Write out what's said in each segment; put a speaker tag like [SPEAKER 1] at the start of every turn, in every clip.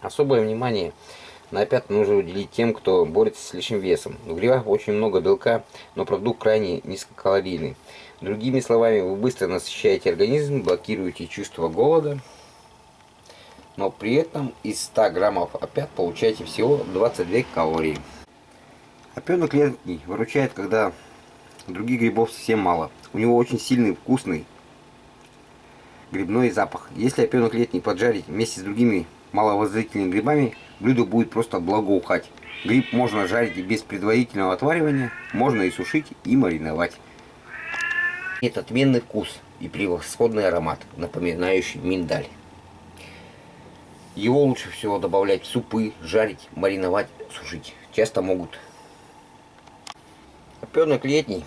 [SPEAKER 1] Особое внимание на опят нужно уделить тем, кто борется с лишним весом. В грибах очень много белка, но продукт крайне низкокалорийный. Другими словами, вы быстро насыщаете организм, блокируете чувство голода, но при этом из 100 граммов опят получаете всего 22 калории. Опенок летний выручает, когда других грибов совсем мало. У него очень сильный, вкусный грибной запах. Если опенок летний поджарить вместе с другими маловозрительными грибами, блюдо будет просто благоухать. Гриб можно жарить без предварительного отваривания, можно и сушить, и мариновать. Это отменный вкус и превосходный аромат, напоминающий миндаль. Его лучше всего добавлять в супы, жарить, мариновать, сушить. Часто могут. Опенок летний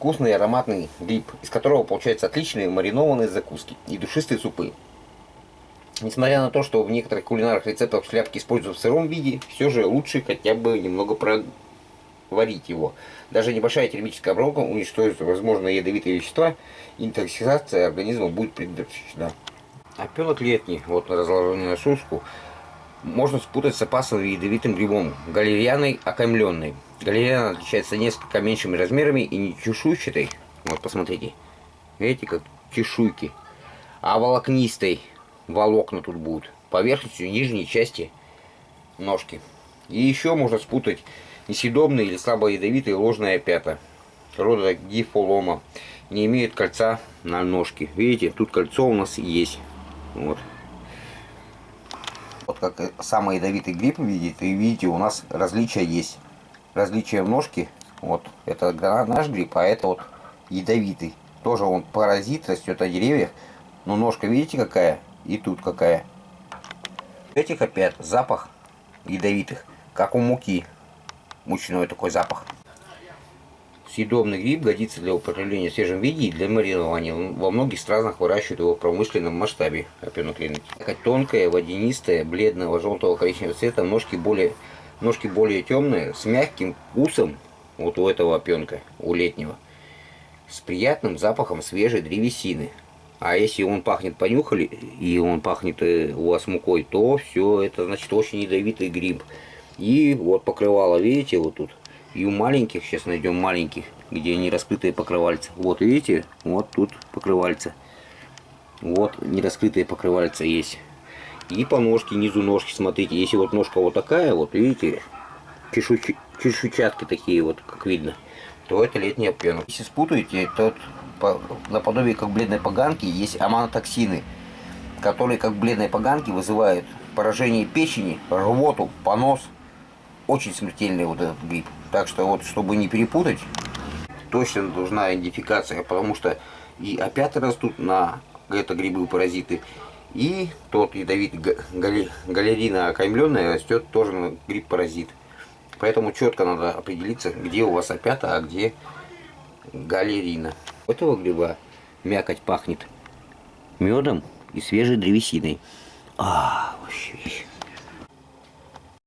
[SPEAKER 1] вкусный ароматный гриб, из которого получаются отличные маринованные закуски и душистые супы. Несмотря на то, что в некоторых кулинарных рецептах шляпки используют в сыром виде, все же лучше хотя бы немного проварить его. Даже небольшая термическая обработка уничтожит возможные ядовитые вещества, интоксикация организма будет предотвращена. Опенок летний, вот разложенный на сушку, можно спутать с опасным ядовитым грибом, галерианой окаймленной. Галериана отличается несколько меньшими размерами и не чешуйчатой. Вот посмотрите. Видите, как чешуйки. А волокнистой волокна тут будут. Поверхностью нижней части ножки. И еще можно спутать несъедобные или слабо ядовитые ложные опята. Рода гифолома. Не имеют кольца на ножке. Видите, тут кольцо у нас есть. Вот. Вот как самый ядовитый гриб видите, и видите, у нас различия есть различие в ножке. Вот, это наш гриб, а это вот ядовитый. Тоже он паразит, растет на деревьях. Но ножка, видите, какая? И тут какая. Этих опять запах ядовитых, как у муки. Мучной такой запах. Съедобный гриб годится для употребления в свежем виде и для маринования. Во многих странах выращивают его в промышленном масштабе. Опенок Такая тонкая, водянистая, бледного желтого коричневого цвета, ножки более Ножки более темные, с мягким вкусом, вот у этого опенка, у летнего, с приятным запахом свежей древесины. А если он пахнет, понюхали, и он пахнет э, у вас мукой, то все, это значит очень ядовитый гриб. И вот покрывало, видите, вот тут. И у маленьких, сейчас найдем маленьких, где они раскрытые покрывальца. Вот видите, вот тут покрывальца. Вот нераскрытые покрывальца есть. И по ножке, низу ножки, смотрите, если вот ножка вот такая, вот видите, чешуч... чешуйчатки такие вот, как видно, то это летний опенок. Если спутаете, то по... наподобие как бледной поганки есть аманотоксины, которые как бледной поганки вызывают поражение печени, рвоту, понос. Очень смертельный вот этот гриб. Так что вот, чтобы не перепутать, точно должна идентификация, потому что и опята растут на это грибы-паразиты, и тот ядовитый галерина окаймленная растет тоже гриб-паразит. Поэтому четко надо определиться, где у вас опята, а где галерина. У этого гриба мякоть пахнет медом и свежей древесиной. А, вообще.